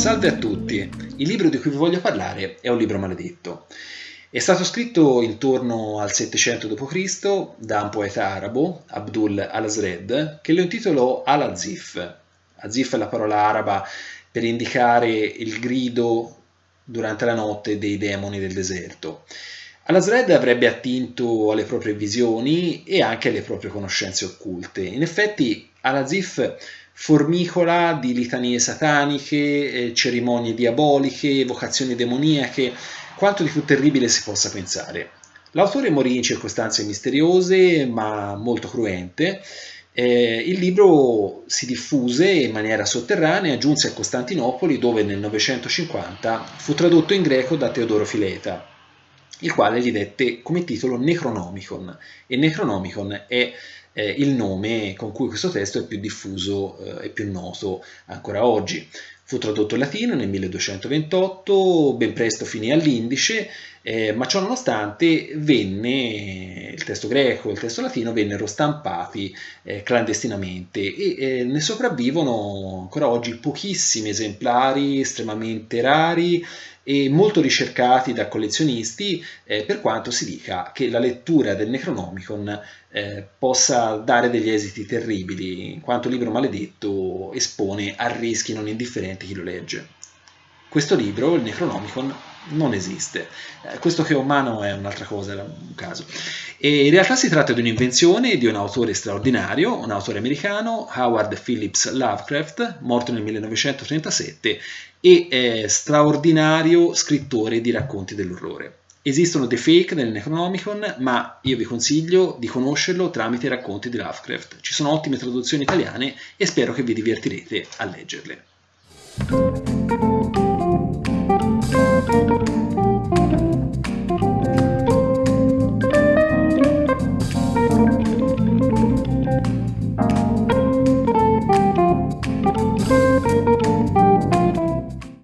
Salve a tutti, il libro di cui vi voglio parlare è un libro maledetto. È stato scritto intorno al 700 d.C. da un poeta arabo, Abdul al-Azred, che lo intitolò Al-Azif. Azif è la parola araba per indicare il grido durante la notte dei demoni del deserto. Al-Azred avrebbe attinto alle proprie visioni e anche alle proprie conoscenze occulte. In effetti Al-Azif formicola di litanie sataniche, eh, cerimonie diaboliche, vocazioni demoniache, quanto di più terribile si possa pensare. L'autore morì in circostanze misteriose ma molto cruente. Eh, il libro si diffuse in maniera sotterranea, giunse a Costantinopoli dove nel 950 fu tradotto in greco da Teodoro Fileta, il quale gli dette come titolo Necronomicon e Necronomicon è eh, il nome con cui questo testo è più diffuso eh, e più noto ancora oggi. Fu tradotto in latino nel 1228, ben presto finì all'indice, eh, ma ciò nonostante venne, il testo greco e il testo latino vennero stampati eh, clandestinamente e eh, ne sopravvivono ancora oggi pochissimi esemplari estremamente rari e molto ricercati da collezionisti, eh, per quanto si dica che la lettura del Necronomicon eh, dare degli esiti terribili, in quanto libro maledetto espone a rischi non indifferenti chi lo legge. Questo libro, il Necronomicon, non esiste. Eh, questo che ho in mano è un'altra cosa, era un caso. E in realtà si tratta di un'invenzione di un autore straordinario, un autore americano, Howard Phillips Lovecraft, morto nel 1937, e straordinario scrittore di racconti dell'orrore. Esistono dei fake nel Necronomicon, ma io vi consiglio di conoscerlo tramite i racconti di Lovecraft. Ci sono ottime traduzioni italiane e spero che vi divertirete a leggerle.